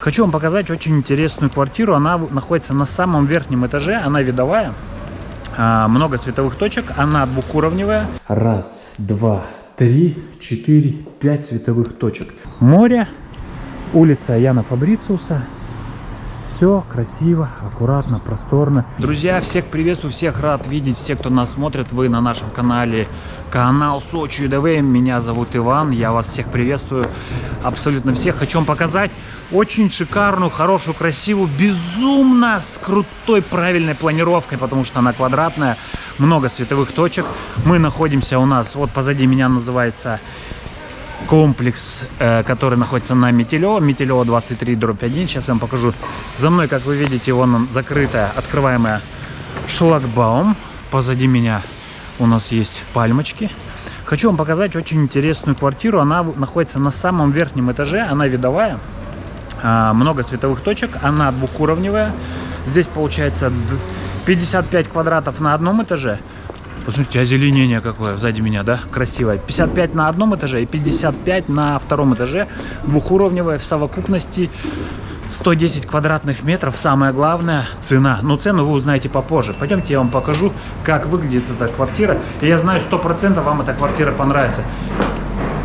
Хочу вам показать очень интересную квартиру. Она находится на самом верхнем этаже, она видовая. А, много световых точек, она двухуровневая. Раз, два, три, четыре, пять световых точек. Море, улица Яна Фабрициуса. Все красиво, аккуратно, просторно. Друзья, всех приветствую, всех рад видеть, все, кто нас смотрит. Вы на нашем канале, канал Сочи ЮДВ. Меня зовут Иван, я вас всех приветствую, абсолютно всех. Хочу вам показать очень шикарную, хорошую, красивую, безумно с крутой правильной планировкой, потому что она квадратная, много световых точек. Мы находимся у нас, вот позади меня называется комплекс, э, который находится на Метелево, Метелево 23 дробь 1. Сейчас я вам покажу. За мной, как вы видите, вон закрытая, открываемая шлагбаум. Позади меня у нас есть пальмочки. Хочу вам показать очень интересную квартиру. Она находится на самом верхнем этаже, она видовая. А, много световых точек, она двухуровневая. Здесь получается 55 квадратов на одном этаже, Посмотрите, озеленение какое сзади меня, да? Красивое. 55 на одном этаже и 55 на втором этаже. Двухуровневая в совокупности 110 квадратных метров. Самое главное – цена. Но цену вы узнаете попозже. Пойдемте, я вам покажу, как выглядит эта квартира. И я знаю, 100% вам эта квартира понравится.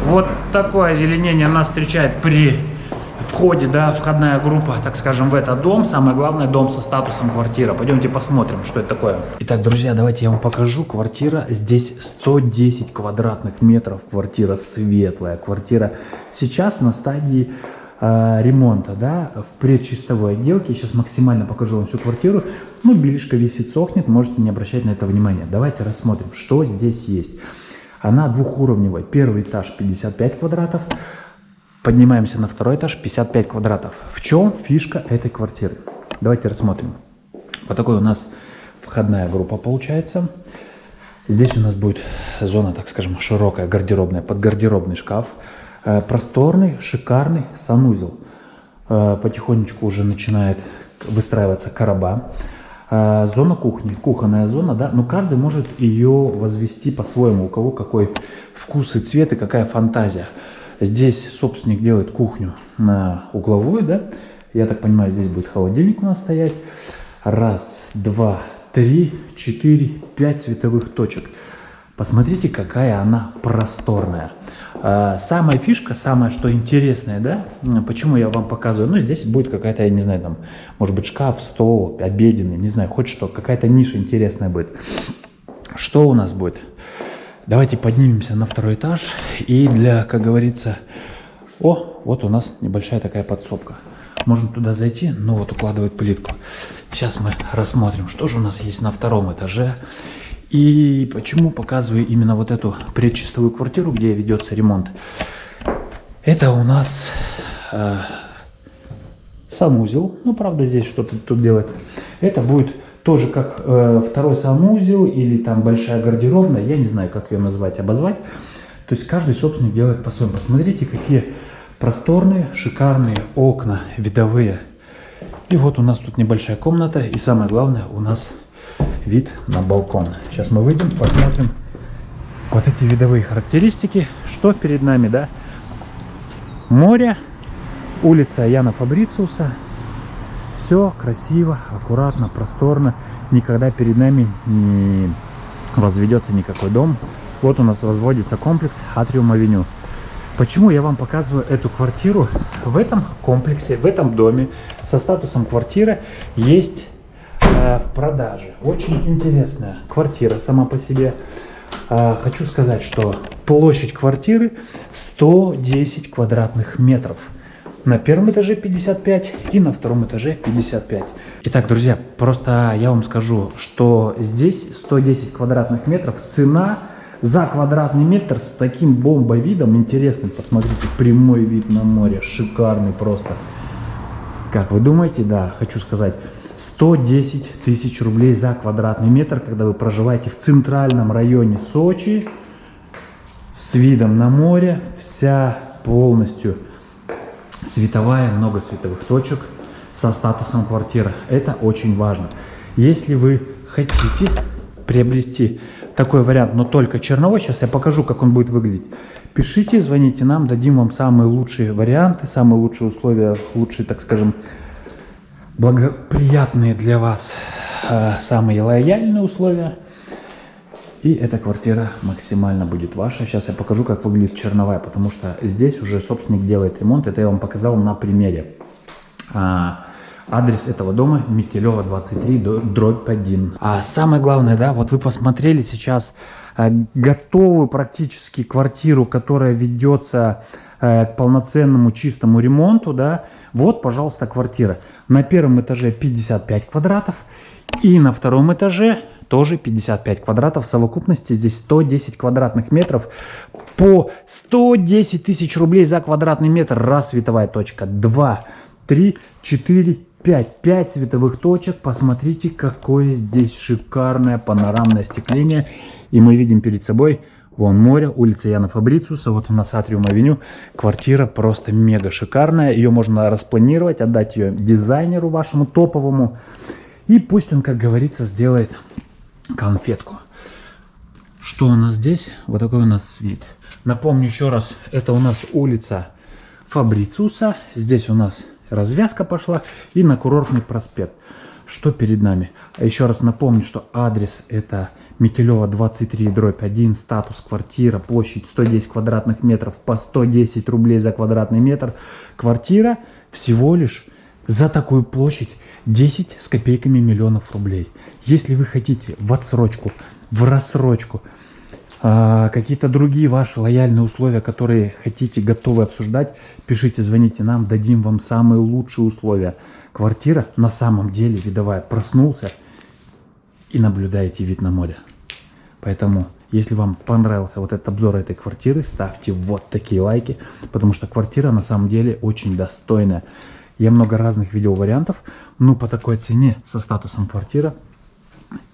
Вот такое озеленение нас встречает при входе, да, входная группа, так скажем, в этот дом. Самое главное, дом со статусом квартира. Пойдемте посмотрим, что это такое. Итак, друзья, давайте я вам покажу. Квартира здесь 110 квадратных метров. Квартира светлая. Квартира сейчас на стадии э, ремонта, да, в предчистовой отделке. Сейчас максимально покажу вам всю квартиру. Ну, белишка висит, сохнет, можете не обращать на это внимания. Давайте рассмотрим, что здесь есть. Она двухуровневая. Первый этаж 55 квадратов. Поднимаемся на второй этаж, 55 квадратов. В чем фишка этой квартиры? Давайте рассмотрим. Вот такой у нас входная группа получается. Здесь у нас будет зона, так скажем, широкая, гардеробная, под гардеробный шкаф. Э, просторный, шикарный санузел. Э, потихонечку уже начинает выстраиваться короба. Э, зона кухни, кухонная зона, да, но каждый может ее возвести по-своему, у кого какой вкус и цвет и какая фантазия. Здесь собственник делает кухню на угловую, да. Я так понимаю, здесь будет холодильник у нас стоять. Раз, два, три, четыре, пять световых точек. Посмотрите, какая она просторная. А, самая фишка, самое что интересное, да, почему я вам показываю, ну, здесь будет какая-то, я не знаю, там, может быть, шкаф, стол, обеденный, не знаю, хоть что, какая-то ниша интересная будет. Что у нас будет? Давайте поднимемся на второй этаж. И для, как говорится... О, вот у нас небольшая такая подсобка. Можно туда зайти, но вот укладывать плитку. Сейчас мы рассмотрим, что же у нас есть на втором этаже. И почему показываю именно вот эту предчистовую квартиру, где ведется ремонт. Это у нас э, санузел. Ну, правда, здесь что-то тут делается. Это будет тоже как э, второй санузел или там большая гардеробная, я не знаю, как ее назвать, обозвать. То есть каждый собственник делает по-своему. Посмотрите, какие просторные, шикарные окна видовые. И вот у нас тут небольшая комната, и самое главное, у нас вид на балкон. Сейчас мы выйдем, посмотрим вот эти видовые характеристики. Что перед нами, да? Море, улица Яна Фабрициуса, все красиво, аккуратно, просторно. Никогда перед нами не возведется никакой дом. Вот у нас возводится комплекс Атриум Авеню. Почему я вам показываю эту квартиру? В этом комплексе, в этом доме со статусом квартира есть э, в продаже. Очень интересная квартира сама по себе. Э, хочу сказать, что площадь квартиры 110 квадратных метров. На первом этаже 55 и на втором этаже 55. Итак, друзья, просто я вам скажу, что здесь 110 квадратных метров. Цена за квадратный метр с таким бомбовидом интересным. Посмотрите, прямой вид на море, шикарный просто. Как вы думаете, да, хочу сказать, 110 тысяч рублей за квадратный метр, когда вы проживаете в центральном районе Сочи с видом на море, вся полностью световая, много световых точек со статусом квартира. Это очень важно. Если вы хотите приобрести такой вариант, но только черновой, сейчас я покажу, как он будет выглядеть. Пишите, звоните нам, дадим вам самые лучшие варианты, самые лучшие условия, лучшие, так скажем, благоприятные для вас, э, самые лояльные условия. И эта квартира максимально будет ваша. Сейчас я покажу, как выглядит черновая, потому что здесь уже собственник делает ремонт. Это я вам показал на примере. А, адрес этого дома Метелева 23, дробь 1. А самое главное, да, вот вы посмотрели сейчас э, готовую практически квартиру, которая ведется э, к полноценному чистому ремонту, да. Вот, пожалуйста, квартира. На первом этаже 55 квадратов и на втором этаже тоже 55 квадратов. В совокупности здесь 110 квадратных метров по 110 тысяч рублей за квадратный метр. Раз световая точка, два, три, четыре, пять. Пять световых точек. Посмотрите, какое здесь шикарное панорамное остекление. И мы видим перед собой Вон море, улица Яна Фабрициуса, вот у нас Атриум Авеню. Квартира просто мега шикарная. Ее можно распланировать, отдать ее дизайнеру вашему топовому. И пусть он, как говорится, сделает конфетку. Что у нас здесь? Вот такой у нас вид. Напомню еще раз, это у нас улица Фабрициуса. Здесь у нас развязка пошла и на курортный проспект. Что перед нами? А еще раз напомню, что адрес это Метелева 23, дробь 1, статус квартира, площадь 110 квадратных метров по 110 рублей за квадратный метр. Квартира всего лишь за такую площадь 10 с копейками миллионов рублей. Если вы хотите в отсрочку, в рассрочку, а, какие-то другие ваши лояльные условия, которые хотите, готовы обсуждать, пишите, звоните нам, дадим вам самые лучшие условия. Квартира на самом деле видовая. Проснулся и наблюдаете вид на море. Поэтому, если вам понравился вот этот обзор этой квартиры, ставьте вот такие лайки, потому что квартира на самом деле очень достойная. Я много разных видел вариантов, но по такой цене со статусом квартира,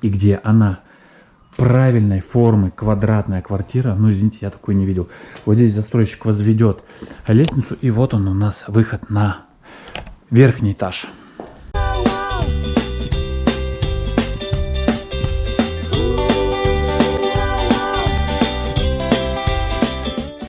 и где она правильной формы, квадратная квартира, ну извините, я такой не видел. Вот здесь застройщик возведет лестницу, и вот он у нас выход на верхний этаж.